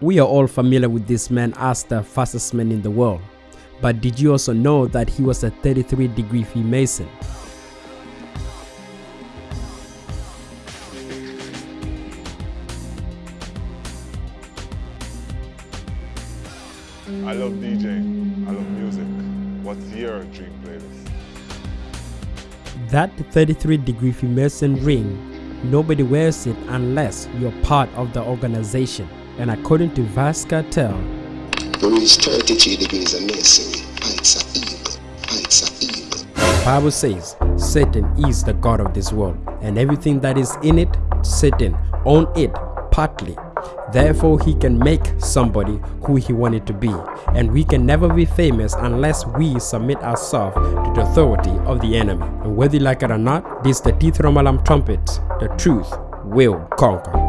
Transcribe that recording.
We are all familiar with this man as the fastest man in the world. But did you also know that he was a 33 degree Freemason? I love DJing. I love music. What's your dream playlist? That 33 degree Freemason ring, nobody wears it unless you're part of the organization. And according to Vybz Kartel, We reach 33 degrees of masonry. Heights are eagle. Heights are eagle. the Bible says Satan is the God of this world, and everything that is in it, Satan own it partly. Therefore, he can make somebody who he wanted to be, and we can never be famous unless we submit ourselves to the authority of the enemy. And whether you like it or not, this is the Teeth Romalam trumpet. The truth will conquer.